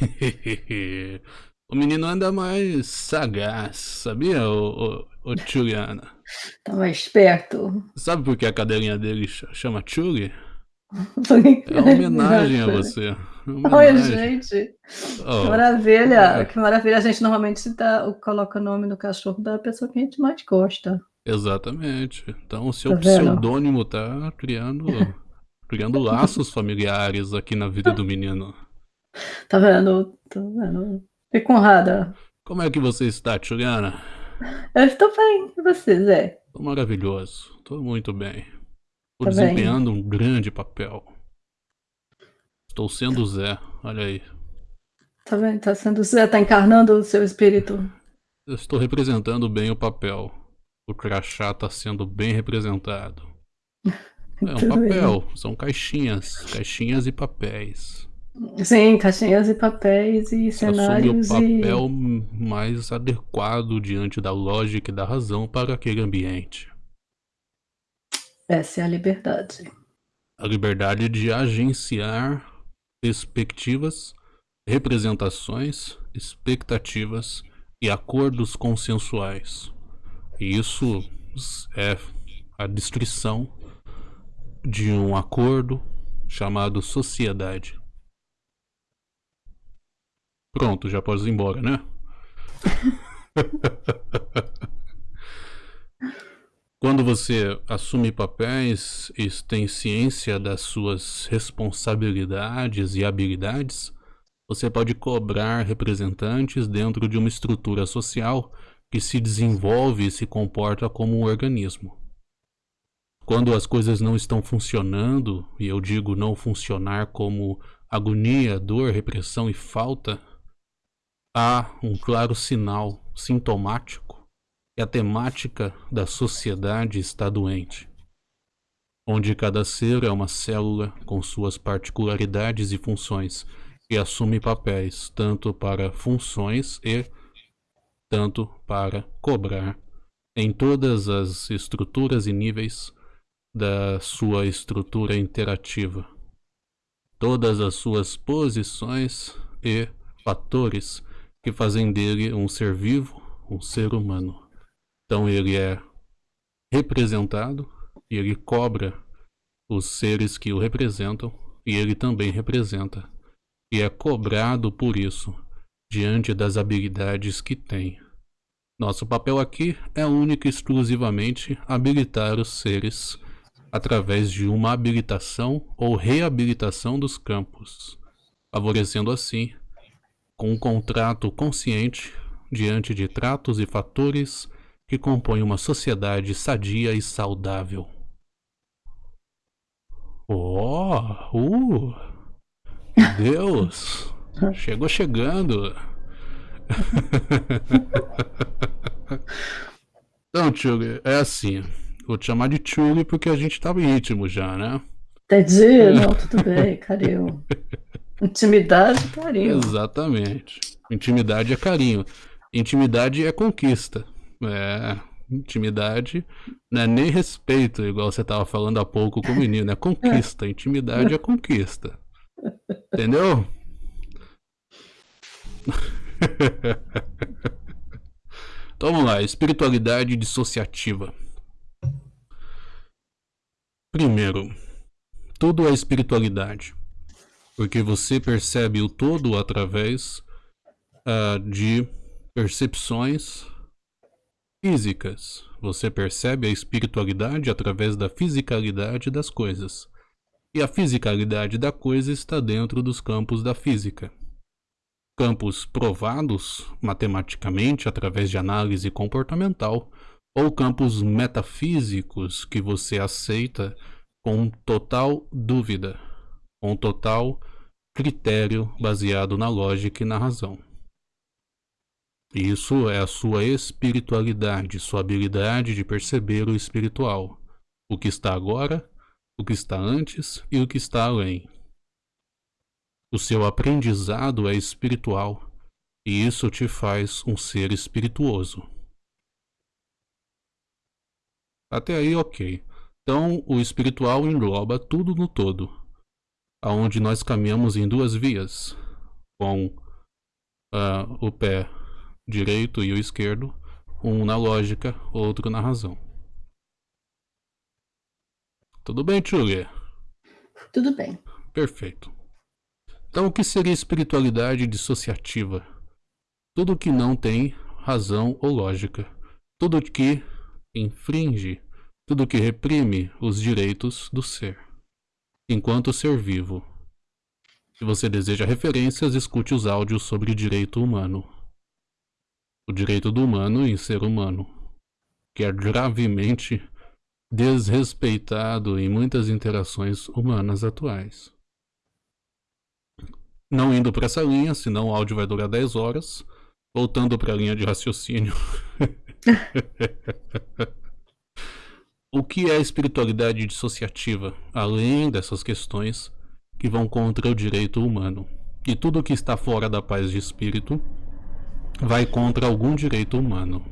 o menino anda mais sagaz, sabia, ô, ô, ô Juliana? Tá mais esperto. Sabe por que a cadeirinha dele chama Chuli? É uma homenagem a você. Oi, gente. Oh, que maravilha. É. Que maravilha. A gente normalmente dá, coloca o nome do cachorro da pessoa que a gente mais gosta. Exatamente. Então o seu tá pseudônimo tá criando, criando laços familiares aqui na vida do menino. Tá vendo? Tá vendo? Fico honrada. Como é que você está, Juliana? Eu estou bem. E você, Zé? Tô maravilhoso. Tô muito bem. Estou tá desempenhando bem. um grande papel. Estou sendo Zé, olha aí. Tá vendo? Tá sendo Zé, tá encarnando o seu espírito. Eu estou representando bem o papel. O crachá tá sendo bem representado. É um papel, são caixinhas, caixinhas e papéis. Sim, caixinhas e papéis e cenários Assume o papel e... mais adequado diante da lógica e da razão para aquele ambiente. Essa é a liberdade. A liberdade de agenciar perspectivas, representações, expectativas e acordos consensuais. E isso é a destruição de um acordo chamado sociedade. Pronto, já pode ir embora, né? Quando você assume papéis e tem ciência das suas responsabilidades e habilidades, você pode cobrar representantes dentro de uma estrutura social que se desenvolve e se comporta como um organismo. Quando as coisas não estão funcionando, e eu digo não funcionar como agonia, dor, repressão e falta, há um claro sinal sintomático que a temática da sociedade está doente, onde cada ser é uma célula com suas particularidades e funções e assume papéis tanto para funções e tanto para cobrar em todas as estruturas e níveis da sua estrutura interativa. Todas as suas posições e fatores que fazem dele um ser vivo, um ser humano. Então ele é representado e ele cobra os seres que o representam e ele também representa e é cobrado por isso diante das habilidades que tem. Nosso papel aqui é único e exclusivamente habilitar os seres através de uma habilitação ou reabilitação dos campos, favorecendo assim, com um contrato consciente diante de tratos e fatores que compõe uma sociedade sadia e saudável. Oh, uh, Deus, chegou chegando. então, Tchuli, é assim. Vou te chamar de Tchuli porque a gente tava íntimo já, né? Entendi, não, tudo bem, carinho. Intimidade, carinho. Exatamente. Intimidade é carinho. Intimidade é conquista. É, intimidade não é nem respeito, igual você tava falando há pouco com o menino, é conquista. Intimidade é conquista. Entendeu? então vamos lá, espiritualidade dissociativa. Primeiro, tudo é espiritualidade, porque você percebe o todo através uh, de percepções físicas. Você percebe a espiritualidade através da fisicalidade das coisas. E a fisicalidade da coisa está dentro dos campos da física. Campos provados matematicamente através de análise comportamental, ou campos metafísicos que você aceita com total dúvida, com total critério baseado na lógica e na razão. Isso é a sua espiritualidade, sua habilidade de perceber o espiritual, o que está agora, o que está antes e o que está além. O seu aprendizado é espiritual e isso te faz um ser espirituoso. Até aí, ok. Então, o espiritual engloba tudo no todo, aonde nós caminhamos em duas vias, com uh, o pé direito e o esquerdo, um na lógica, outro na razão. Tudo bem, Tchulê? Tudo bem. Perfeito. Então, o que seria espiritualidade dissociativa? Tudo que não tem razão ou lógica. Tudo que infringe, tudo que reprime os direitos do ser, enquanto ser vivo. Se você deseja referências, escute os áudios sobre direito humano. O direito do humano em ser humano, que é gravemente desrespeitado em muitas interações humanas atuais. Não indo para essa linha, senão o áudio vai durar 10 horas. Voltando para a linha de raciocínio. o que é espiritualidade dissociativa, além dessas questões que vão contra o direito humano? E tudo que está fora da paz de espírito vai contra algum direito humano.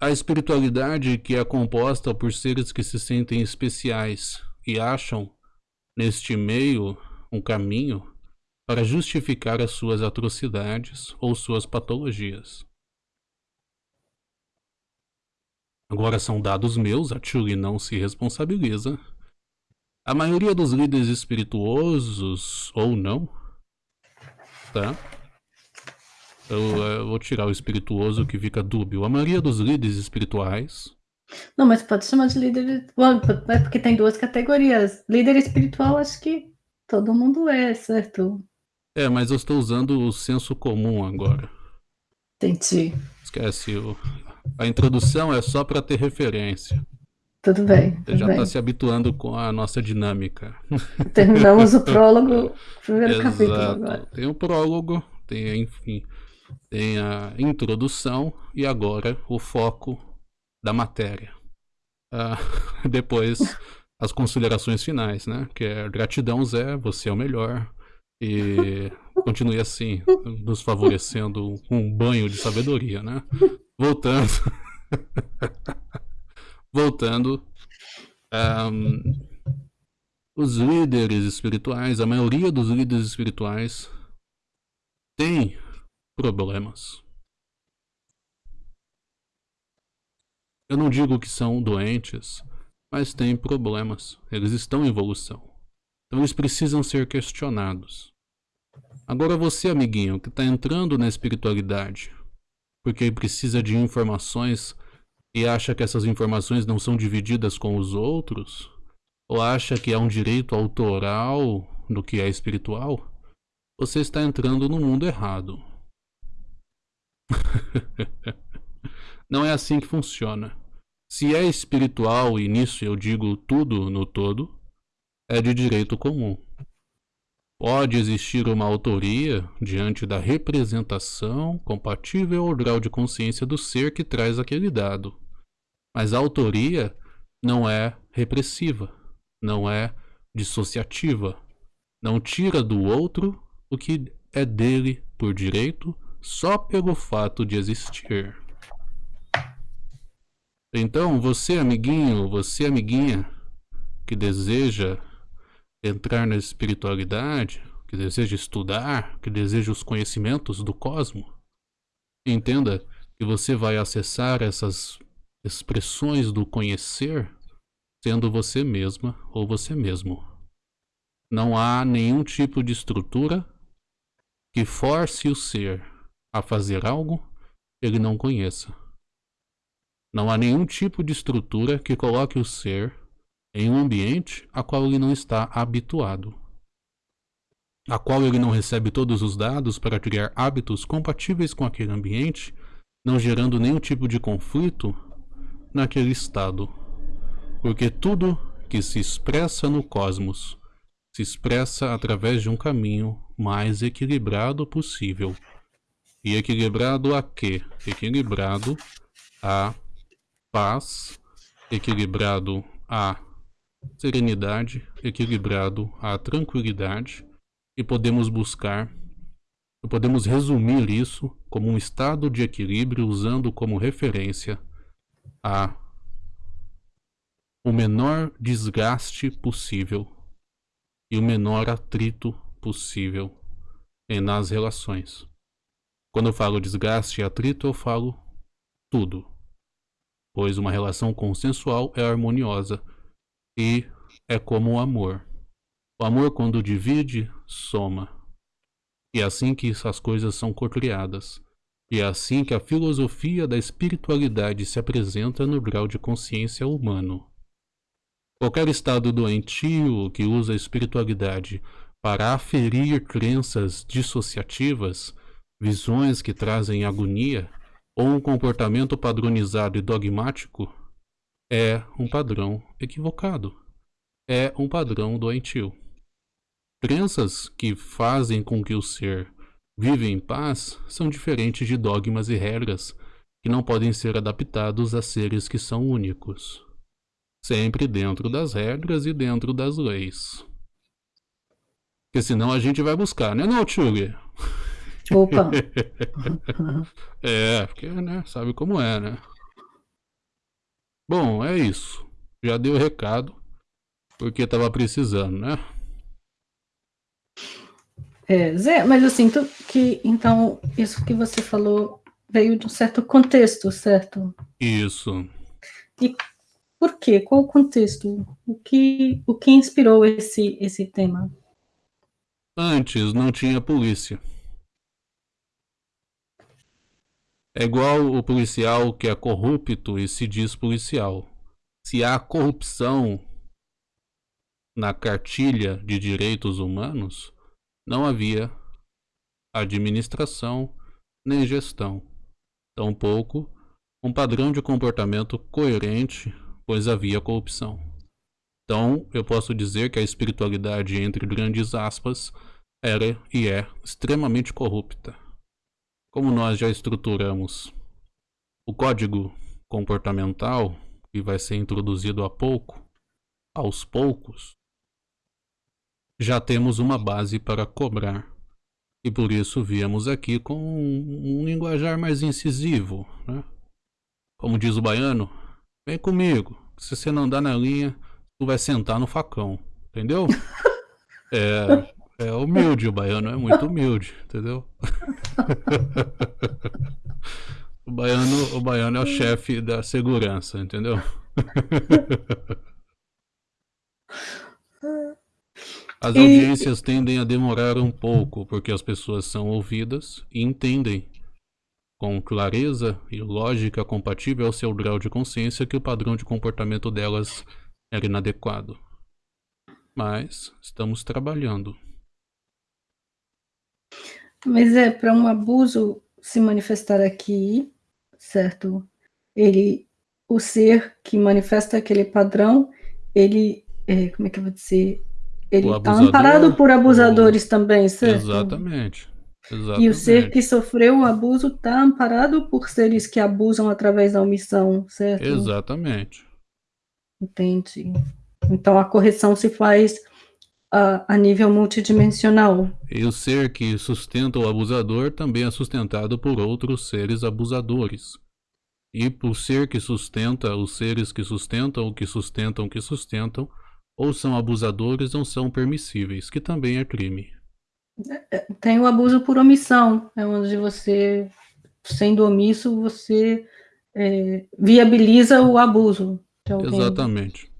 A espiritualidade que é composta por seres que se sentem especiais e acham neste meio um caminho para justificar as suas atrocidades ou suas patologias. Agora são dados meus, a Chuli não se responsabiliza. A maioria dos líderes espirituosos, ou não, tá? Eu, eu, vou tirar o espirituoso que fica dúbio. A maioria dos líderes espirituais. Não, mas pode chamar de líder. É porque tem duas categorias. Líder espiritual, acho que todo mundo é, certo? É, mas eu estou usando o senso comum agora. Entendi. Esquece, o... a introdução é só para ter referência. Tudo bem. Tudo Você já está se habituando com a nossa dinâmica. Terminamos o prólogo, primeiro Exato. capítulo agora. Tem o prólogo, tem, enfim, tem a introdução e agora o foco da matéria. Ah, depois as considerações finais, né? Que é gratidão, Zé, você é o melhor. E continue assim, nos favorecendo um banho de sabedoria, né? Voltando. Voltando. Um, os líderes espirituais, a maioria dos líderes espirituais tem problemas. Eu não digo que são doentes, mas têm problemas. Eles estão em evolução. Então eles precisam ser questionados. Agora você, amiguinho, que está entrando na espiritualidade, porque precisa de informações e acha que essas informações não são divididas com os outros, ou acha que é um direito autoral do que é espiritual, você está entrando no mundo errado. não é assim que funciona. Se é espiritual, e nisso eu digo tudo no todo, é de direito comum. Pode existir uma autoria diante da representação compatível ao grau de consciência do ser que traz aquele dado. Mas a autoria não é repressiva, não é dissociativa, não tira do outro o que é dele por direito só pelo fato de existir. Então, você, amiguinho, você, amiguinha, que deseja entrar na espiritualidade, que deseja estudar, que deseja os conhecimentos do cosmos, entenda que você vai acessar essas expressões do conhecer sendo você mesma ou você mesmo. Não há nenhum tipo de estrutura que force o ser a fazer algo que ele não conheça. Não há nenhum tipo de estrutura que coloque o ser em um ambiente a qual ele não está habituado, a qual ele não recebe todos os dados para criar hábitos compatíveis com aquele ambiente, não gerando nenhum tipo de conflito naquele estado. Porque tudo que se expressa no cosmos se expressa através de um caminho mais equilibrado possível. E equilibrado a quê? Equilibrado a paz, equilibrado à serenidade, equilibrado à tranquilidade, e podemos buscar, podemos resumir isso como um estado de equilíbrio usando como referência a o menor desgaste possível e o menor atrito possível nas relações. Quando eu falo desgaste e atrito, eu falo tudo. Pois uma relação consensual é harmoniosa e é como o amor. O amor, quando divide, soma. E é assim que essas coisas são cocriadas. E é assim que a filosofia da espiritualidade se apresenta no grau de consciência humano. Qualquer estado doentio que usa a espiritualidade para aferir crenças dissociativas, visões que trazem agonia, ou um comportamento padronizado e dogmático, é um padrão equivocado. É um padrão doentio. Crenças que fazem com que o ser viva em paz são diferentes de dogmas e regras que não podem ser adaptados a seres que são únicos sempre dentro das regras e dentro das leis. Porque senão a gente vai buscar, né, não? Opa! é, porque, né, sabe como é, né? Bom, é isso. Já deu o recado, porque tava precisando, né? É, Zé, mas eu sinto que, então, isso que você falou veio de um certo contexto, certo? Isso. E por quê? Qual o contexto? O que, o que inspirou esse, esse tema? Antes não tinha polícia. É igual o policial que é corrupto e se diz policial. Se há corrupção na cartilha de direitos humanos, não havia administração nem gestão. Tampouco um padrão de comportamento coerente pois havia corrupção. Então, eu posso dizer que a espiritualidade, entre grandes aspas, era e é extremamente corrupta. Como nós já estruturamos o código comportamental, que vai ser introduzido a pouco, aos poucos, já temos uma base para cobrar. E por isso viemos aqui com um linguajar mais incisivo, né? Como diz o baiano, Vem comigo. Se você não dá na linha, tu vai sentar no facão. Entendeu? É, é humilde, o baiano é muito humilde, entendeu? o, baiano, o baiano é o chefe da segurança, entendeu? As audiências tendem a demorar um pouco, porque as pessoas são ouvidas e entendem com clareza e lógica compatível ao seu grau de consciência que o padrão de comportamento delas era inadequado. Mas estamos trabalhando. Mas é para um abuso se manifestar aqui, certo? Ele, o ser que manifesta aquele padrão, ele, é, como é que eu vou dizer? Ele está amparado por abusadores o... também, certo? Exatamente. Exatamente. E o ser que sofreu o abuso está amparado por seres que abusam através da omissão, certo? Exatamente. Entendi. Então a correção se faz a, a nível multidimensional. E o ser que sustenta o abusador também é sustentado por outros seres abusadores. E por ser que sustenta os seres que sustentam o que sustentam o que sustentam, ou são abusadores ou são permissíveis, que também é crime. Tem o abuso por omissão, é onde você, sendo omisso, você é, viabiliza o abuso. Exatamente.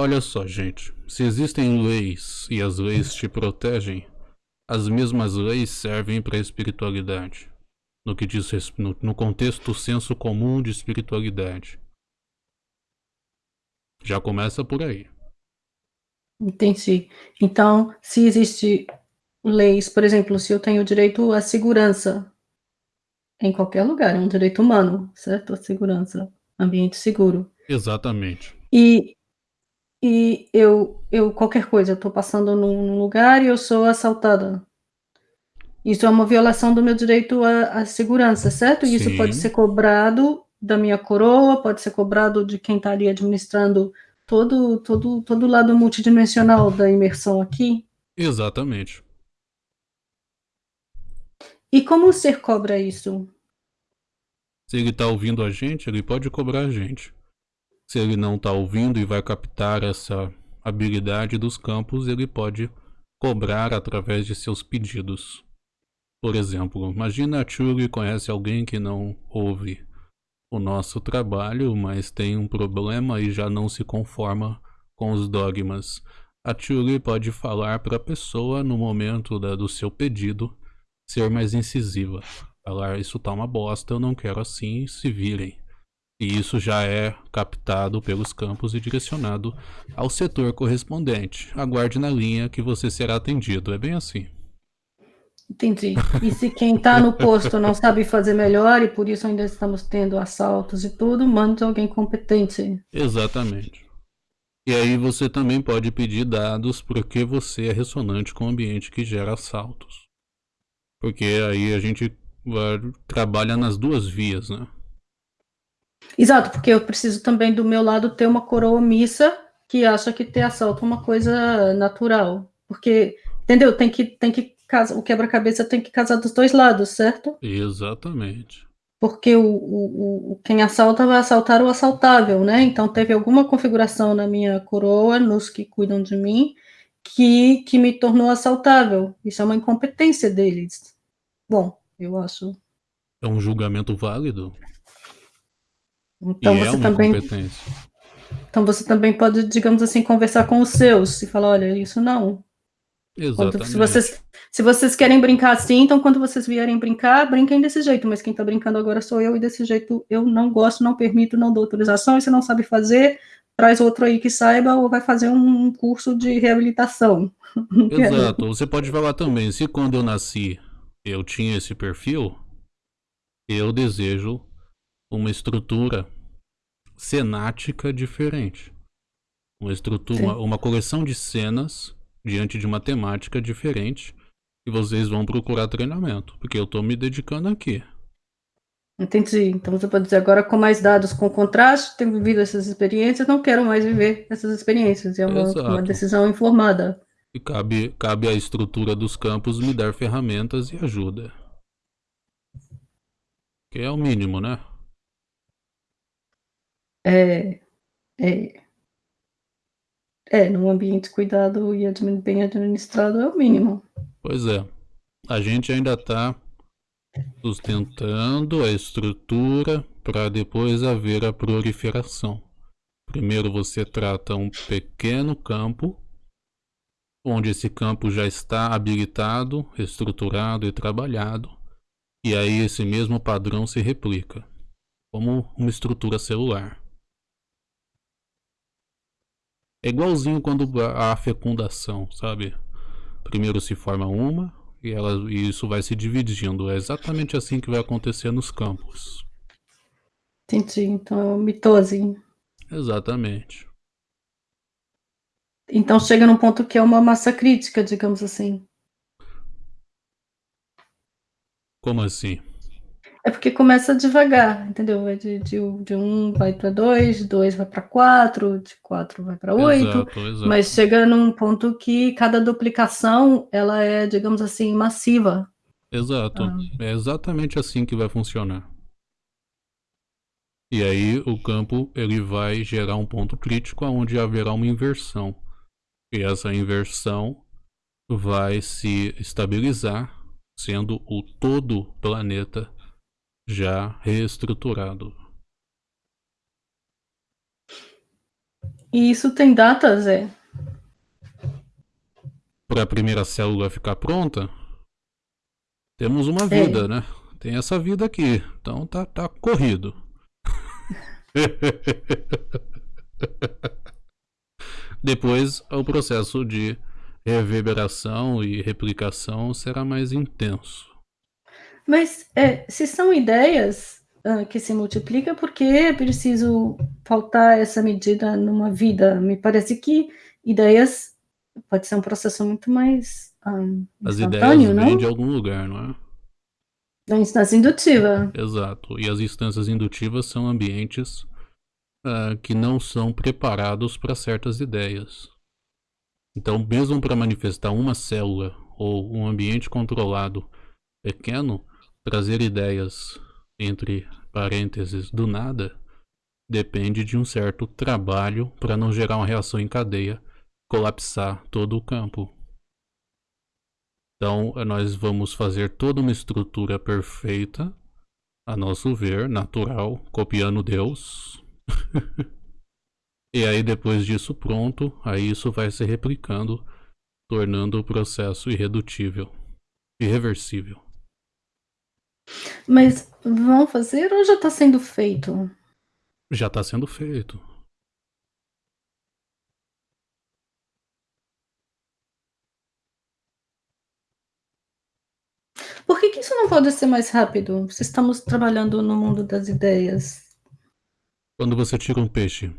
Olha só, gente. Se existem leis e as leis te protegem, as mesmas leis servem para a espiritualidade. No que diz no, no contexto senso comum de espiritualidade. Já começa por aí. Entendi. Então, se existe leis, por exemplo, se eu tenho direito à segurança em qualquer lugar, é um direito humano, certo? A segurança, ambiente seguro. Exatamente. E, e eu, eu qualquer coisa, eu estou passando num lugar e eu sou assaltada. Isso é uma violação do meu direito à, à segurança, certo? E isso pode ser cobrado da minha coroa, pode ser cobrado de quem está ali administrando todo, todo, todo o lado multidimensional da imersão aqui. Exatamente. E como o ser cobra isso? Se ele está ouvindo a gente, ele pode cobrar a gente. Se ele não está ouvindo e vai captar essa habilidade dos campos, ele pode cobrar através de seus pedidos. Por exemplo, imagina a Churi conhece alguém que não ouve o nosso trabalho, mas tem um problema e já não se conforma com os dogmas. A Churi pode falar para a pessoa no momento da, do seu pedido ser mais incisiva. Falar, isso tá uma bosta, eu não quero assim, se virem. E isso já é captado pelos campos e direcionado ao setor correspondente. Aguarde na linha que você será atendido. É bem assim. Entendi. E se quem está no posto não sabe fazer melhor e por isso ainda estamos tendo assaltos e tudo, mande alguém competente. Exatamente. E aí você também pode pedir dados porque você é ressonante com o ambiente que gera assaltos. Porque aí a gente trabalha nas duas vias, né? Exato, porque eu preciso também do meu lado ter uma coroa missa que acha que ter assalto é uma coisa natural. Porque, entendeu? Tem que, tem que o quebra-cabeça tem que casar dos dois lados, certo? Exatamente. Porque o, o, o, quem assalta vai assaltar o assaltável, né? Então teve alguma configuração na minha coroa, nos que cuidam de mim, que, que me tornou assaltável. Isso é uma incompetência deles. Bom, eu acho. É um julgamento válido. Então e é você é também. Então você também pode, digamos assim, conversar com os seus e falar, olha, isso não. Exatamente. se, vocês, se vocês querem brincar assim, então quando vocês vierem brincar, brinquem desse jeito, mas quem está brincando agora sou eu, e desse jeito eu não gosto, não permito, não dou autorização, e se não sabe fazer, traz outro aí que saiba, ou vai fazer um curso de reabilitação. Exato, você pode falar também, se quando eu nasci eu tinha esse perfil, eu desejo uma estrutura cenática diferente. Uma estrutura, uma, uma coleção de cenas diante de uma temática diferente e vocês vão procurar treinamento, porque eu estou me dedicando aqui. Entendi. Então você pode dizer agora com mais dados com contraste, tenho vivido essas experiências, não quero mais viver essas experiências. É uma, uma decisão informada. E cabe, cabe à estrutura dos campos me dar ferramentas e ajuda. Que é o mínimo, né? É. É. É, num ambiente cuidado e bem administrado é o mínimo. Pois é. A gente ainda está sustentando a estrutura para depois haver a proliferação. Primeiro você trata um pequeno campo, onde esse campo já está habilitado, estruturado e trabalhado, e aí esse mesmo padrão se replica, como uma estrutura celular. É igualzinho quando a fecundação, sabe? Primeiro se forma uma e, ela, e isso vai se dividindo. É exatamente assim que vai acontecer nos campos. Entendi. Então é mitose. Exatamente. Então chega num ponto que é uma massa crítica, digamos assim. Como assim? É porque começa devagar, entendeu? Vai de, de, de um vai para dois, dois vai para quatro, de quatro vai para oito, mas chega num ponto que cada duplicação ela é, digamos assim, massiva. Exato. Ah. É exatamente assim que vai funcionar. E aí o campo ele vai gerar um ponto crítico onde haverá uma inversão. E essa inversão vai se estabilizar, sendo o todo planeta já reestruturado. E isso tem data, Zé? Para a primeira célula ficar pronta, temos uma é. vida, é. né? Tem essa vida aqui, então tá, tá corrido. Depois, o processo de reverberação e replicação será mais intenso. Mas é, se são ideias uh, que se multiplicam, por que é preciso faltar essa medida numa vida? Me parece que ideias pode ser um processo muito mais um, ah, As ideias não? vêm de algum lugar, não é? Da instância indutiva. Exato. E as instâncias indutivas são ambientes uh, que não são preparados para certas ideias. Então, mesmo para manifestar uma célula ou um ambiente controlado pequeno, Trazer ideias entre parênteses do nada depende de um certo trabalho para não gerar uma reação em cadeia, colapsar todo o campo. Então, nós vamos fazer toda uma estrutura perfeita, a nosso ver, natural, copiando Deus. e aí, depois disso pronto, aí isso vai se replicando, tornando o processo irredutível, irreversível. Mas vão fazer ou já está sendo feito? Já está sendo feito. Por que, que isso não pode ser mais rápido? Se estamos trabalhando no mundo das ideias. Quando você tira um peixe.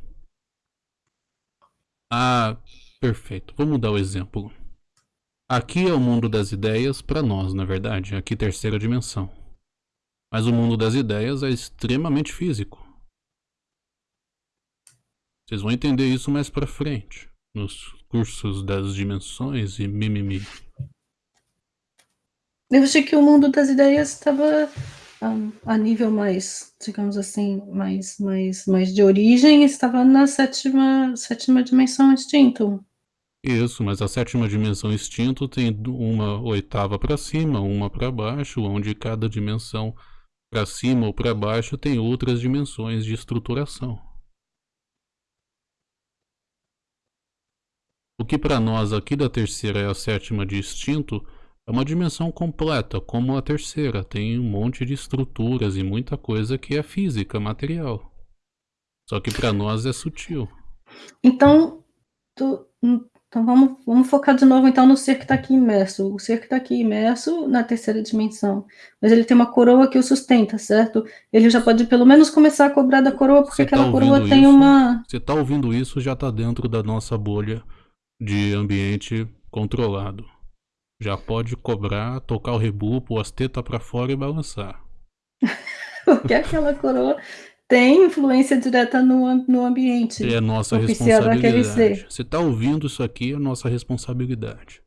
Ah, perfeito. Vamos dar o exemplo. Aqui é o mundo das ideias para nós, na verdade. Aqui terceira dimensão. Mas o mundo das ideias é extremamente físico. Vocês vão entender isso mais pra frente. Nos cursos das dimensões e mimimi. Eu achei que o mundo das ideias estava um, a nível mais, digamos assim, mais, mais, mais de origem, estava na sétima, sétima dimensão instinto. Isso, mas a sétima dimensão instinto tem uma oitava para cima, uma para baixo, onde cada dimensão para cima ou para baixo tem outras dimensões de estruturação. O que para nós aqui da terceira é a sétima de instinto, é uma dimensão completa, como a terceira. Tem um monte de estruturas e muita coisa que é física, material. Só que para nós é sutil. Então, tu, então vamos, vamos focar de novo então no ser que está aqui imerso. O ser que está aqui imerso na terceira dimensão. Mas ele tem uma coroa que o sustenta, certo? Ele já pode pelo menos começar a cobrar da coroa, porque aquela tá coroa tem isso, uma. Você está ouvindo isso, já está dentro da nossa bolha de ambiente controlado. Já pode cobrar, tocar o rebupo, as tetas para fora e balançar. Porque aquela coroa tem influência direta no, no ambiente. É nossa responsabilidade. Você tá ouvindo isso aqui, é nossa responsabilidade.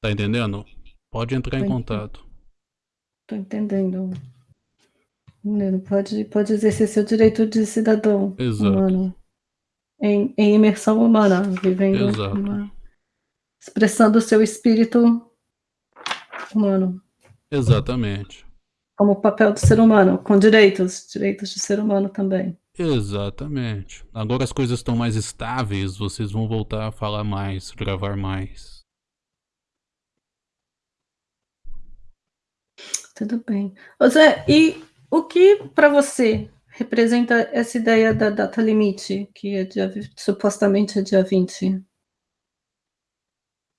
Tá entendendo? Pode entrar Tô em contato. Tô entendendo. Pode, pode exercer seu direito de cidadão Exato. humano. Em, em imersão humana, vivendo Exato. Uma expressando o seu espírito humano. Exatamente. Como o papel do ser humano, com direitos, direitos de ser humano também. Exatamente. Agora as coisas estão mais estáveis, vocês vão voltar a falar mais, gravar mais. Tudo bem. Zé, e o que para você representa essa ideia da data limite, que é dia, supostamente é dia 20?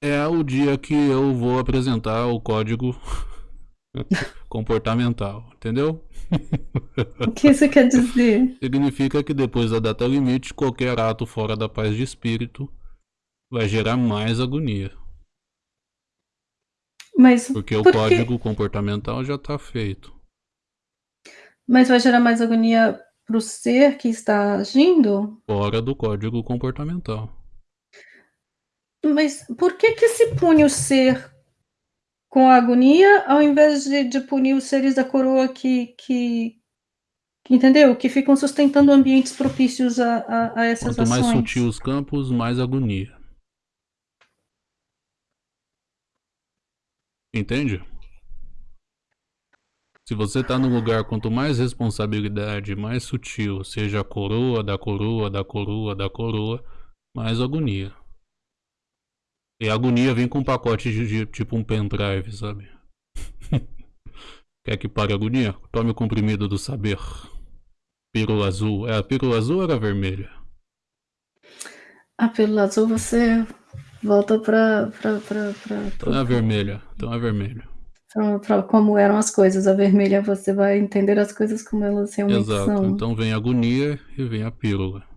é o dia que eu vou apresentar o código comportamental, entendeu? O que isso quer dizer? Significa que depois da data limite, qualquer ato fora da paz de espírito vai gerar mais agonia. Mas porque o código comportamental já está feito. Mas vai gerar mais agonia para o ser que está agindo? Fora do código comportamental. Mas por que que se pune o ser com a agonia ao invés de, de punir os seres da coroa que, que, que, entendeu? Que ficam sustentando ambientes propícios a, a, a essas Quanto ações. mais sutil os campos, mais agonia. Entende? Se você está no lugar, quanto mais responsabilidade, mais sutil, seja a coroa da coroa da coroa da coroa, mais agonia. E a agonia vem com um pacote de, de tipo um pendrive, sabe? Quer que pare a agonia? Tome o comprimido do saber. Pílula azul. É, a pílula azul ou era a vermelha? A pílula azul você volta pra. pra, pra, pra então é a vermelha. Então é vermelha. Pra, pra, como eram as coisas. A vermelha você vai entender as coisas como elas realmente Exato. são. Então vem a agonia e vem a pílula.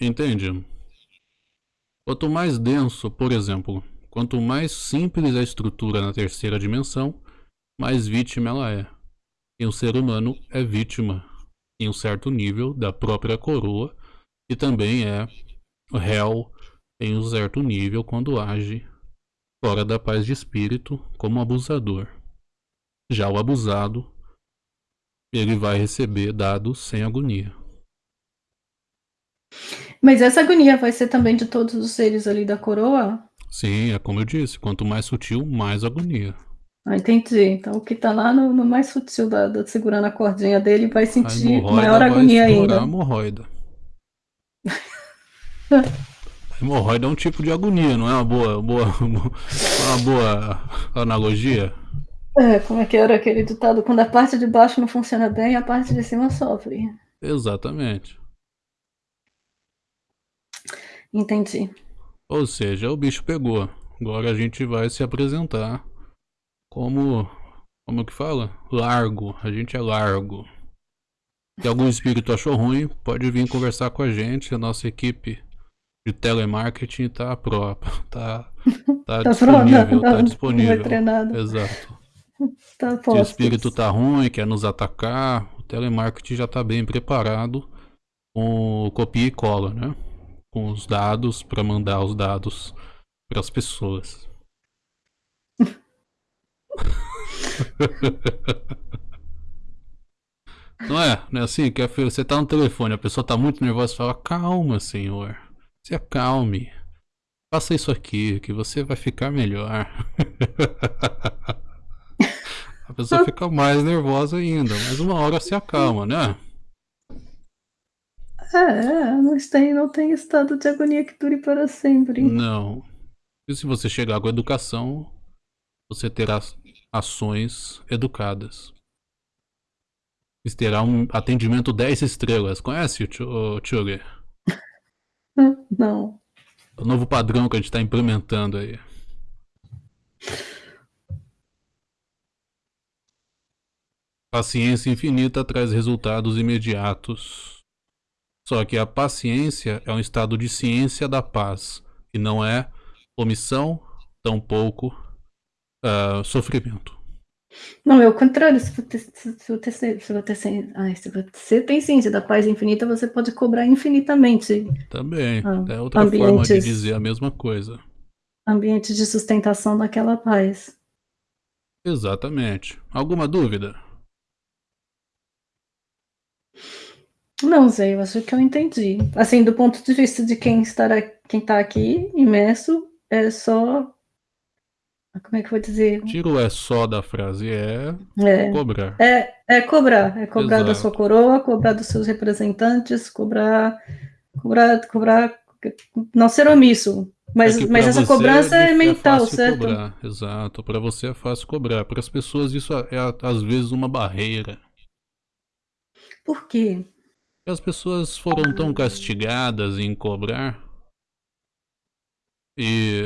Entende? Quanto mais denso, por exemplo, quanto mais simples a estrutura na terceira dimensão, mais vítima ela é. E o ser humano é vítima, em um certo nível, da própria coroa, e também é réu em um certo nível quando age fora da paz de espírito como abusador. Já o abusado, ele vai receber dados sem agonia. Mas essa agonia vai ser também de todos os seres ali da coroa? Sim, é como eu disse, quanto mais sutil, mais agonia. Ah, entendi. Então o que tá lá no, no mais sutil da, da, segurando a cordinha dele vai sentir maior agonia ainda. A hemorroida. a hemorroida é um tipo de agonia, não é uma boa, boa, uma boa analogia? É, como é que era aquele ditado? Quando a parte de baixo não funciona bem, a parte de cima sofre. Exatamente. Entendi. Ou seja, o bicho pegou. Agora a gente vai se apresentar como. Como que fala? Largo. A gente é largo. Se algum espírito achou ruim, pode vir conversar com a gente. A nossa equipe de telemarketing tá própria. Tá, tá, tá disponível. Tá disponível. treinado. Exato. Tá Se o espírito tá ruim, quer nos atacar, o telemarketing já tá bem preparado com copia e cola, né? Com os dados para mandar os dados para as pessoas. Não é? Não é assim? Que você tá no telefone, a pessoa tá muito nervosa e fala: Calma, senhor. Se acalme. Faça isso aqui, que você vai ficar melhor. a pessoa fica mais nervosa ainda, mas uma hora se acalma, né? É, não tem, não tem estado de agonia que dure para sempre. Não. E se você chegar com educação, você terá ações educadas. Você terá um atendimento 10 estrelas. Conhece o Tchuger? Não. O novo padrão que a gente está implementando aí. Paciência infinita traz resultados imediatos. Só que a paciência é um estado de ciência da paz, e não é omissão, tampouco uh, sofrimento. Não, é o contrário. Se você, tem ciência da paz infinita, você pode cobrar infinitamente. Também. Ah, é outra forma de dizer a mesma coisa. Ambiente de sustentação daquela paz. Exatamente. Alguma dúvida? Não, Zé, eu acho que eu entendi. Assim, do ponto de vista de quem estará, quem está aqui imerso, é só como é que eu vou dizer? Tiro é só da frase, é, é cobrar. É, é cobrar. É cobrar Exato. da sua coroa, cobrar dos seus representantes, cobrar. Cobrar. cobrar não ser omisso. Mas, é mas essa cobrança é, é mental, é certo? Cobrar. Exato. Para você é fácil cobrar. Para as pessoas isso é às vezes uma barreira. Por quê? As pessoas foram tão castigadas em cobrar e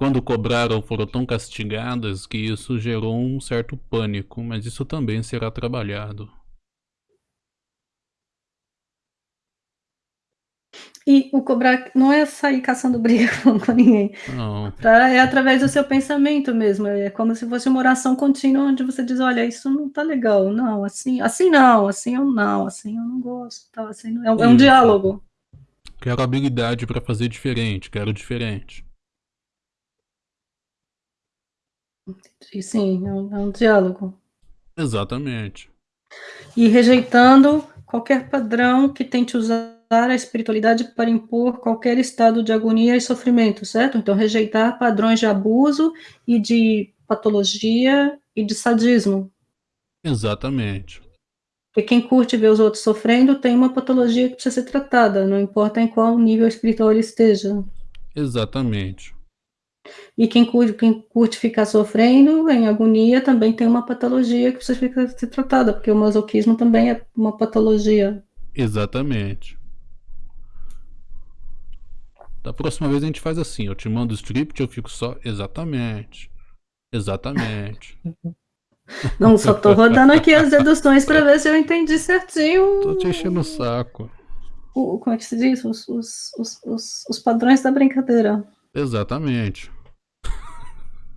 quando cobraram foram tão castigadas que isso gerou um certo pânico, mas isso também será trabalhado. E o cobrar não é sair caçando briga com ninguém. Não. Tá? É através do seu pensamento mesmo. É como se fosse uma oração contínua onde você diz, olha, isso não tá legal. Não, assim, assim não, assim eu não, assim eu não gosto. Tá? Assim, é, é um diálogo. Quero habilidade para fazer diferente, quero diferente. Sim, é um, é um diálogo. Exatamente. E rejeitando qualquer padrão que tente usar a espiritualidade para impor qualquer estado de agonia e sofrimento, certo? Então, rejeitar padrões de abuso e de patologia e de sadismo. Exatamente. Porque quem curte ver os outros sofrendo tem uma patologia que precisa ser tratada, não importa em qual nível espiritual ele esteja. Exatamente. E quem curte, quem curte ficar sofrendo em agonia também tem uma patologia que precisa ser tratada, porque o masoquismo também é uma patologia. Exatamente. Da próxima vez a gente faz assim, eu te mando o script, eu fico só exatamente. Exatamente. Não, só tô rodando aqui as deduções para ver se eu entendi certinho. Tô te enchendo o saco. O, como é que se diz? Os, os, os, os, padrões da brincadeira. Exatamente.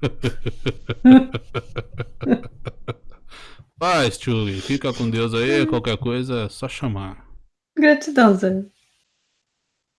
Paz, Tchuli. Fica com Deus aí. Qualquer coisa é só chamar. Gratidão, Zé.